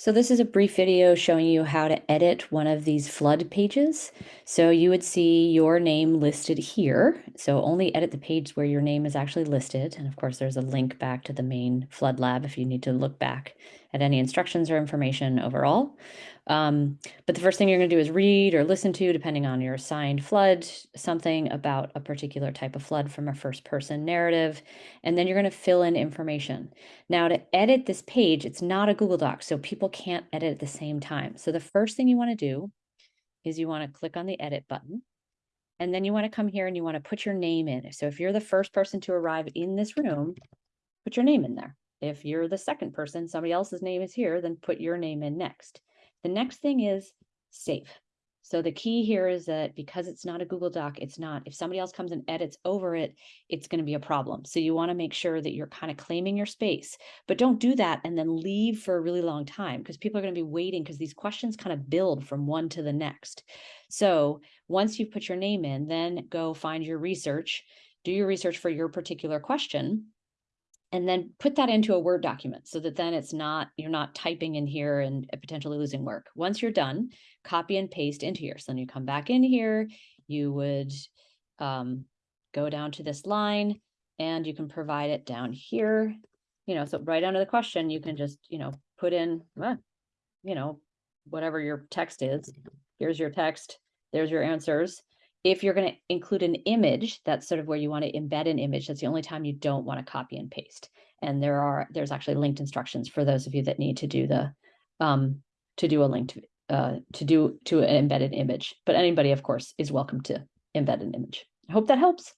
So this is a brief video showing you how to edit one of these flood pages. So you would see your name listed here. So only edit the page where your name is actually listed. And of course, there's a link back to the main flood lab if you need to look back at any instructions or information overall. Um, but the first thing you're going to do is read or listen to, depending on your assigned flood, something about a particular type of flood from a first person narrative. And then you're going to fill in information. Now, to edit this page, it's not a Google Doc, so people can't edit at the same time. So the first thing you want to do is you want to click on the edit button. And then you want to come here and you want to put your name in. So if you're the first person to arrive in this room, put your name in there. If you're the second person, somebody else's name is here, then put your name in next. The next thing is save. So the key here is that because it's not a Google Doc, it's not, if somebody else comes and edits over it, it's going to be a problem. So you want to make sure that you're kind of claiming your space, but don't do that and then leave for a really long time because people are going to be waiting because these questions kind of build from one to the next. So once you've put your name in, then go find your research, do your research for your particular question and then put that into a Word document so that then it's not, you're not typing in here and potentially losing work. Once you're done, copy and paste into here. So then you come back in here, you would um, go down to this line and you can provide it down here. You know, so right under the question, you can just, you know, put in, you know, whatever your text is. Here's your text, there's your answers if you're going to include an image, that's sort of where you want to embed an image. That's the only time you don't want to copy and paste. And there are there's actually linked instructions for those of you that need to do the um, to do a link to uh, to do to an embedded image. But anybody, of course, is welcome to embed an image. I hope that helps.